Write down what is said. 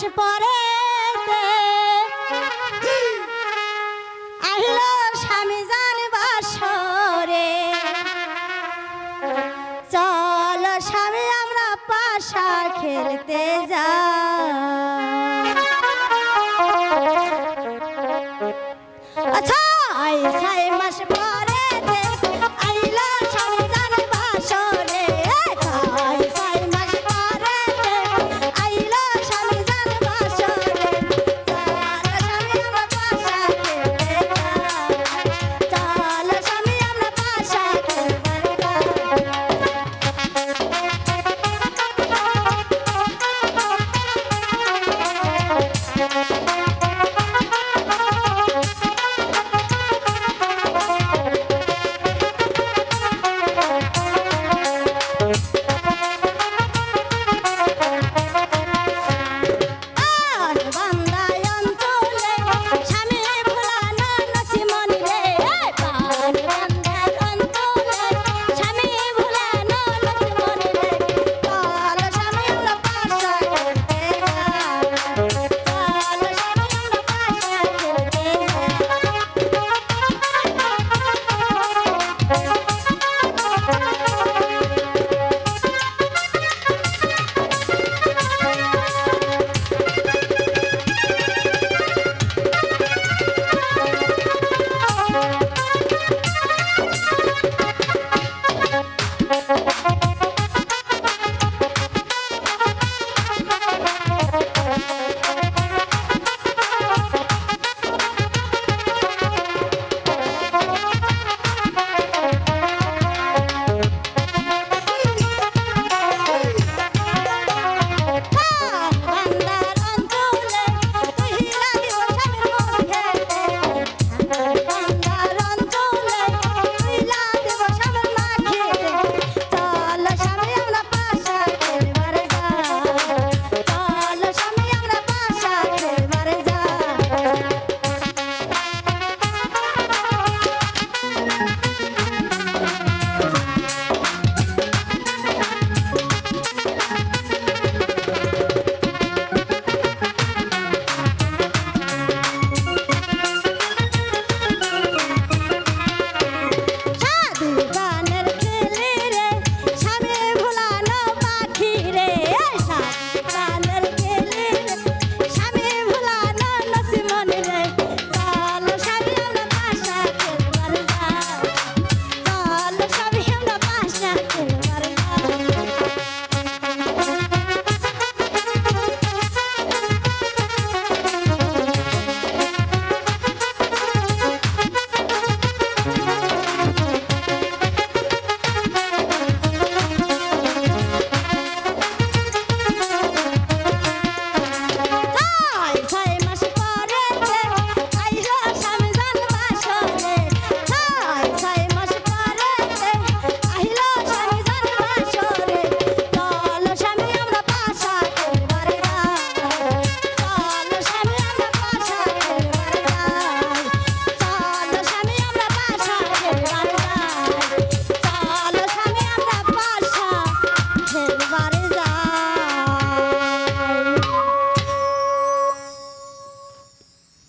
মাস পরে আহিল স্বামী জান বাসরে। চল স্বামী আমরা পাশা খেলতে যা